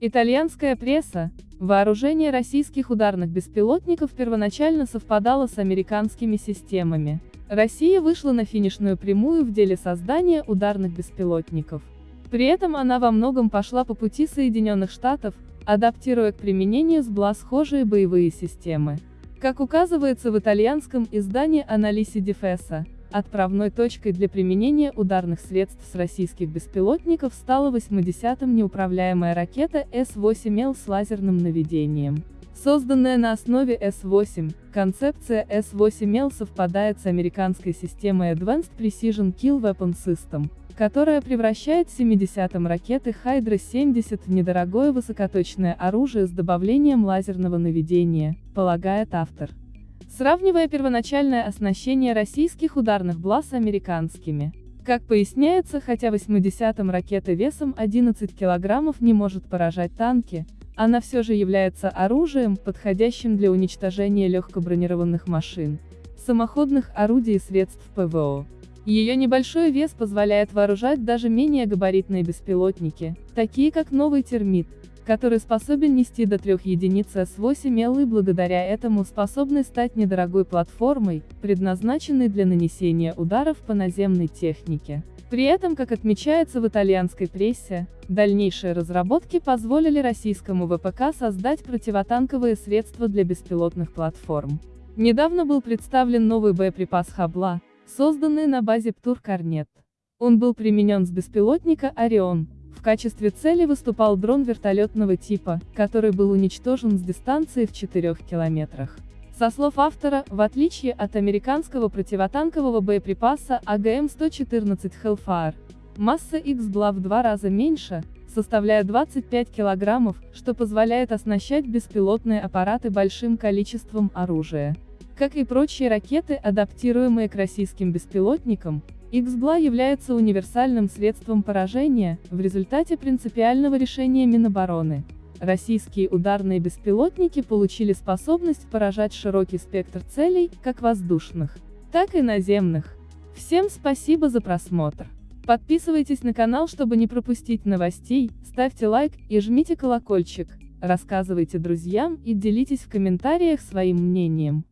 Итальянская пресса, вооружение российских ударных беспилотников первоначально совпадало с американскими системами. Россия вышла на финишную прямую в деле создания ударных беспилотников. При этом она во многом пошла по пути Соединенных Штатов, адаптируя к применению СБЛА схожие боевые системы. Как указывается в итальянском издании Аналиси Дефеса, отправной точкой для применения ударных средств с российских беспилотников стала 80-м неуправляемая ракета С-8Л с лазерным наведением. Созданная на основе С-8, концепция С-8Л совпадает с американской системой Advanced Precision Kill Weapon System, которая превращает 70-м ракеты Hydra-70 в недорогое высокоточное оружие с добавлением лазерного наведения, полагает автор. Сравнивая первоначальное оснащение российских ударных БЛА с американскими. Как поясняется, хотя 80-м ракета весом 11 килограммов не может поражать танки, она все же является оружием, подходящим для уничтожения легкобронированных машин, самоходных орудий и средств ПВО. Ее небольшой вес позволяет вооружать даже менее габаритные беспилотники, такие как новый термит, который способен нести до 3 единиц С-8Л и благодаря этому способный стать недорогой платформой, предназначенной для нанесения ударов по наземной технике. При этом, как отмечается в итальянской прессе, дальнейшие разработки позволили российскому ВПК создать противотанковые средства для беспилотных платформ. Недавно был представлен новый боеприпас Хабла, созданный на базе Птур Корнет. Он был применен с беспилотника «Орион». В качестве цели выступал дрон вертолетного типа, который был уничтожен с дистанции в 4 километрах. Со слов автора, в отличие от американского противотанкового боеприпаса АГМ-114 Hellfire, масса X была в два раза меньше, составляя 25 килограммов, что позволяет оснащать беспилотные аппараты большим количеством оружия. Как и прочие ракеты, адаптируемые к российским беспилотникам, X-БЛА является универсальным средством поражения, в результате принципиального решения Минобороны. Российские ударные беспилотники получили способность поражать широкий спектр целей, как воздушных, так и наземных. Всем спасибо за просмотр. Подписывайтесь на канал, чтобы не пропустить новостей, ставьте лайк и жмите колокольчик, рассказывайте друзьям и делитесь в комментариях своим мнением.